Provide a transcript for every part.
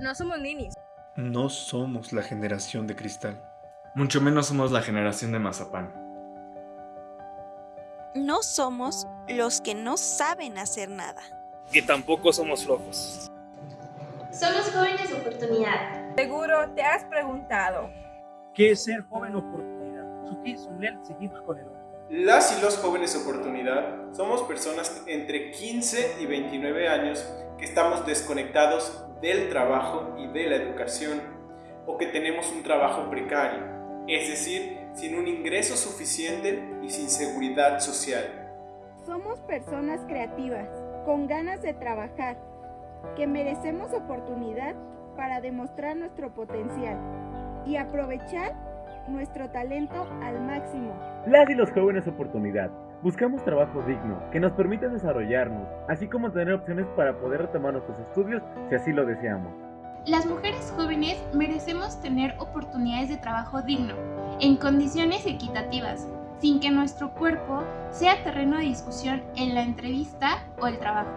No somos ninis. No somos la generación de cristal. Mucho menos somos la generación de mazapán. No somos los que no saben hacer nada. Que tampoco somos flojos. Somos jóvenes oportunidad. Seguro te has preguntado. ¿Qué es ser joven oportunidad? con el Las y los jóvenes oportunidad somos personas entre 15 y 29 años que estamos desconectados del trabajo y de la educación o que tenemos un trabajo precario, es decir, sin un ingreso suficiente y sin seguridad social. Somos personas creativas, con ganas de trabajar, que merecemos oportunidad para demostrar nuestro potencial y aprovechar nuestro talento al máximo. Las y los jóvenes oportunidad. Buscamos trabajo digno, que nos permita desarrollarnos, así como tener opciones para poder retomar nuestros estudios si así lo deseamos. Las mujeres jóvenes merecemos tener oportunidades de trabajo digno, en condiciones equitativas, sin que nuestro cuerpo sea terreno de discusión en la entrevista o el trabajo.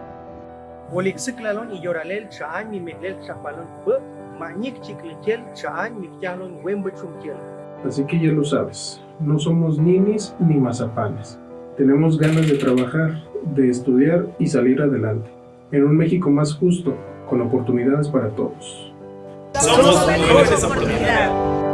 Así que ya lo sabes, no somos ninis ni mazapanes. Tenemos ganas de trabajar, de estudiar y salir adelante. En un México más justo, con oportunidades para todos. Somos, Somos oportunidad.